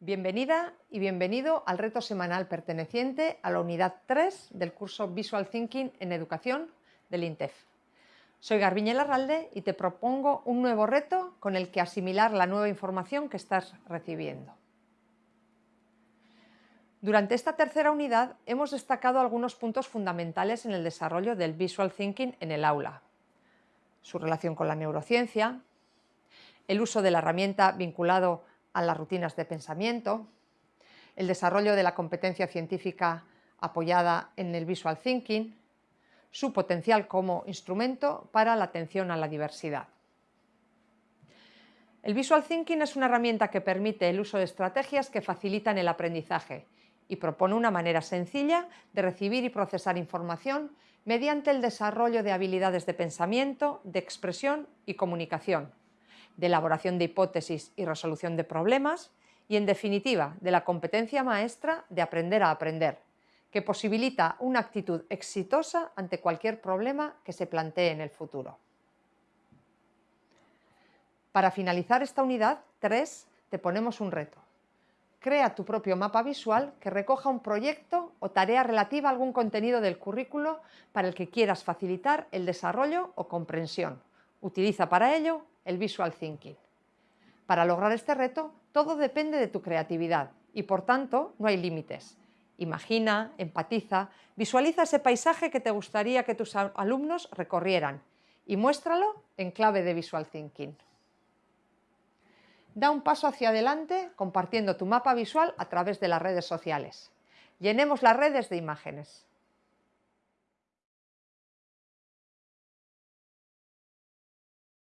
Bienvenida y bienvenido al reto semanal perteneciente a la unidad 3 del curso Visual Thinking en Educación del INTEF. Soy Garbiñe Larralde y te propongo un nuevo reto con el que asimilar la nueva información que estás recibiendo. Durante esta tercera unidad hemos destacado algunos puntos fundamentales en el desarrollo del Visual Thinking en el aula. Su relación con la neurociencia, el uso de la herramienta vinculado a las rutinas de pensamiento, el desarrollo de la competencia científica apoyada en el visual thinking, su potencial como instrumento para la atención a la diversidad. El visual thinking es una herramienta que permite el uso de estrategias que facilitan el aprendizaje y propone una manera sencilla de recibir y procesar información mediante el desarrollo de habilidades de pensamiento, de expresión y comunicación, de elaboración de hipótesis y resolución de problemas y, en definitiva, de la competencia maestra de aprender a aprender, que posibilita una actitud exitosa ante cualquier problema que se plantee en el futuro. Para finalizar esta unidad 3 te ponemos un reto. Crea tu propio mapa visual que recoja un proyecto o tarea relativa a algún contenido del currículo para el que quieras facilitar el desarrollo o comprensión. Utiliza para ello el Visual Thinking. Para lograr este reto, todo depende de tu creatividad y, por tanto, no hay límites. Imagina, empatiza, visualiza ese paisaje que te gustaría que tus alumnos recorrieran y muéstralo en clave de Visual Thinking. Da un paso hacia adelante compartiendo tu mapa visual a través de las redes sociales. Llenemos las redes de imágenes.